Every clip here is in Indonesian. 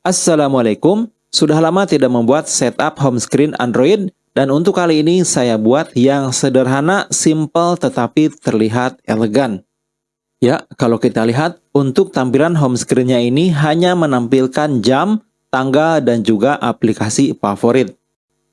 Assalamualaikum, sudah lama tidak membuat setup home screen Android dan untuk kali ini saya buat yang sederhana, simple tetapi terlihat elegan. Ya, kalau kita lihat untuk tampilan home screen-nya ini hanya menampilkan jam, tanggal dan juga aplikasi favorit.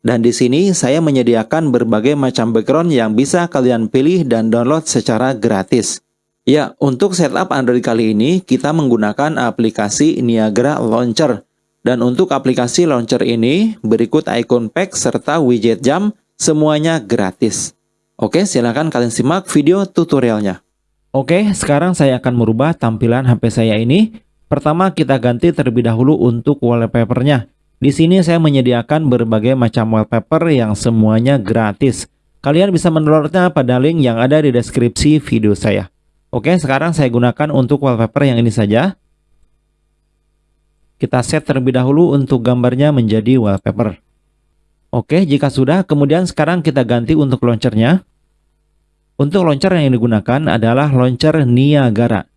Dan di sini saya menyediakan berbagai macam background yang bisa kalian pilih dan download secara gratis. Ya, untuk setup Android kali ini kita menggunakan aplikasi Niagara Launcher. Dan untuk aplikasi launcher ini berikut icon pack serta widget jam semuanya gratis. Oke, silahkan kalian simak video tutorialnya. Oke, sekarang saya akan merubah tampilan HP saya ini. Pertama kita ganti terlebih dahulu untuk wallpapernya. Di sini saya menyediakan berbagai macam wallpaper yang semuanya gratis. Kalian bisa mendownloadnya pada link yang ada di deskripsi video saya. Oke, sekarang saya gunakan untuk wallpaper yang ini saja. Kita set terlebih dahulu untuk gambarnya menjadi wallpaper. Oke, jika sudah, kemudian sekarang kita ganti untuk launchernya. Untuk launcher yang digunakan adalah launcher Niagara.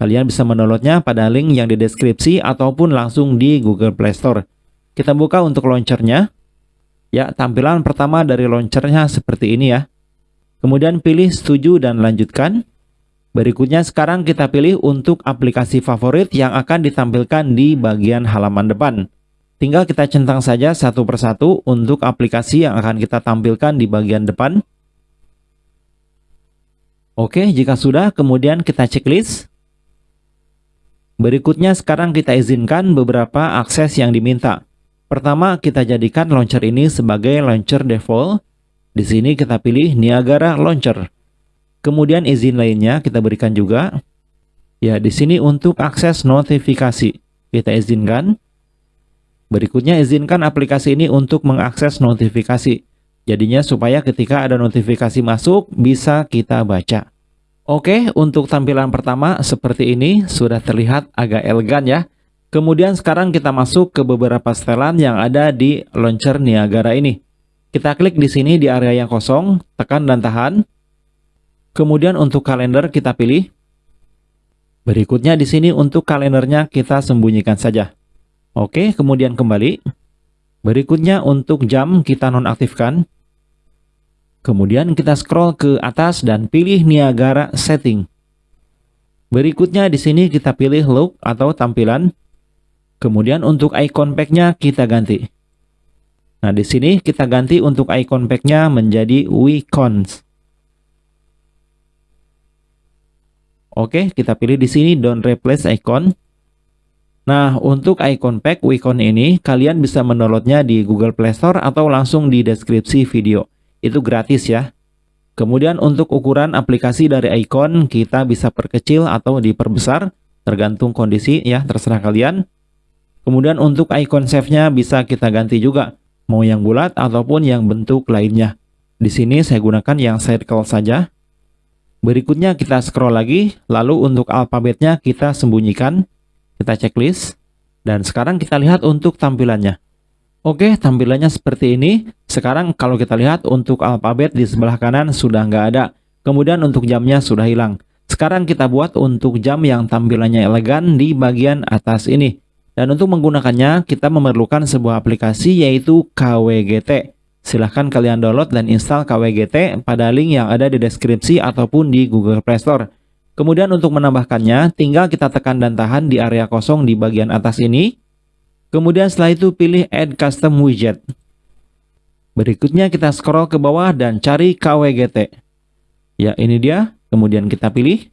Kalian bisa mendownloadnya pada link yang di deskripsi ataupun langsung di Google Play Store. Kita buka untuk launchernya. Ya, tampilan pertama dari launchernya seperti ini ya. Kemudian pilih setuju dan lanjutkan. Berikutnya sekarang kita pilih untuk aplikasi favorit yang akan ditampilkan di bagian halaman depan. Tinggal kita centang saja satu persatu untuk aplikasi yang akan kita tampilkan di bagian depan. Oke, jika sudah, kemudian kita checklist. Berikutnya sekarang kita izinkan beberapa akses yang diminta. Pertama, kita jadikan launcher ini sebagai launcher default. Di sini kita pilih Niagara Launcher. Kemudian izin lainnya kita berikan juga. Ya, di sini untuk akses notifikasi. Kita izinkan. Berikutnya izinkan aplikasi ini untuk mengakses notifikasi. Jadinya supaya ketika ada notifikasi masuk bisa kita baca. Oke, untuk tampilan pertama seperti ini sudah terlihat agak elegan ya. Kemudian sekarang kita masuk ke beberapa setelan yang ada di launcher Niagara ini. Kita klik di sini di area yang kosong, tekan dan tahan. Kemudian untuk kalender kita pilih. Berikutnya di sini untuk kalendernya kita sembunyikan saja. Oke, kemudian kembali. Berikutnya untuk jam kita nonaktifkan. Kemudian kita scroll ke atas dan pilih Niagara Setting. Berikutnya di sini kita pilih look atau tampilan. Kemudian untuk icon pack-nya kita ganti. Nah, di sini kita ganti untuk icon pack-nya menjadi Wicons. Oke, kita pilih di sini don't replace icon. Nah, untuk icon pack Wicon ini, kalian bisa mendownloadnya di Google Play Store atau langsung di deskripsi video. Itu gratis ya. Kemudian untuk ukuran aplikasi dari icon, kita bisa perkecil atau diperbesar, tergantung kondisi ya, terserah kalian. Kemudian untuk icon save-nya bisa kita ganti juga, mau yang bulat ataupun yang bentuk lainnya. Di sini saya gunakan yang circle saja. Berikutnya kita scroll lagi, lalu untuk alfabetnya kita sembunyikan, kita checklist, dan sekarang kita lihat untuk tampilannya. Oke, tampilannya seperti ini. Sekarang kalau kita lihat untuk alfabet di sebelah kanan sudah nggak ada. Kemudian untuk jamnya sudah hilang. Sekarang kita buat untuk jam yang tampilannya elegan di bagian atas ini. Dan untuk menggunakannya, kita memerlukan sebuah aplikasi yaitu KWGT. Silahkan kalian download dan install KWGT pada link yang ada di deskripsi ataupun di Google Play Store. Kemudian untuk menambahkannya, tinggal kita tekan dan tahan di area kosong di bagian atas ini. Kemudian setelah itu pilih Add Custom Widget. Berikutnya kita scroll ke bawah dan cari KWGT. Ya, ini dia. Kemudian kita pilih.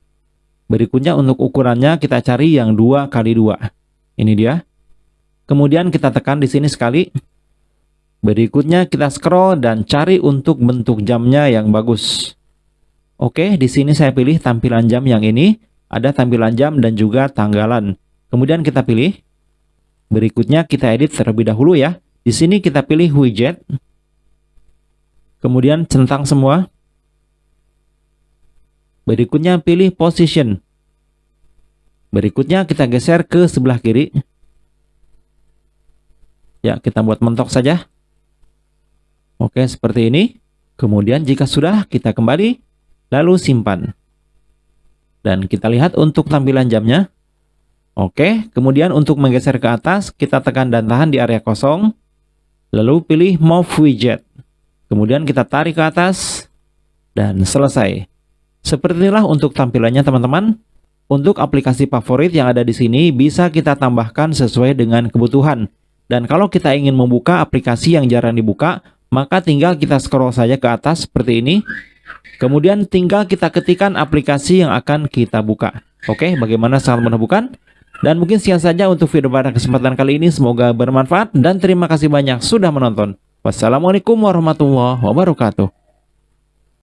Berikutnya untuk ukurannya kita cari yang 2 kali 2. Ini dia. Kemudian kita tekan di sini sekali. Berikutnya kita scroll dan cari untuk bentuk jamnya yang bagus. Oke, di sini saya pilih tampilan jam yang ini. Ada tampilan jam dan juga tanggalan. Kemudian kita pilih. Berikutnya kita edit terlebih dahulu ya. Di sini kita pilih widget. Kemudian centang semua. Berikutnya pilih position. Berikutnya kita geser ke sebelah kiri. Ya, kita buat mentok saja. Oke, seperti ini. Kemudian jika sudah, kita kembali, lalu simpan. Dan kita lihat untuk tampilan jamnya. Oke, kemudian untuk menggeser ke atas, kita tekan dan tahan di area kosong. Lalu pilih Move Widget. Kemudian kita tarik ke atas, dan selesai. Seperti inilah untuk tampilannya teman-teman. Untuk aplikasi favorit yang ada di sini bisa kita tambahkan sesuai dengan kebutuhan. Dan kalau kita ingin membuka aplikasi yang jarang dibuka, maka tinggal kita scroll saja ke atas seperti ini. Kemudian tinggal kita ketikkan aplikasi yang akan kita buka. Oke, bagaimana sangat mudah bukan? Dan mungkin sekian saja untuk video pada kesempatan kali ini. Semoga bermanfaat dan terima kasih banyak sudah menonton. Wassalamualaikum warahmatullahi wabarakatuh.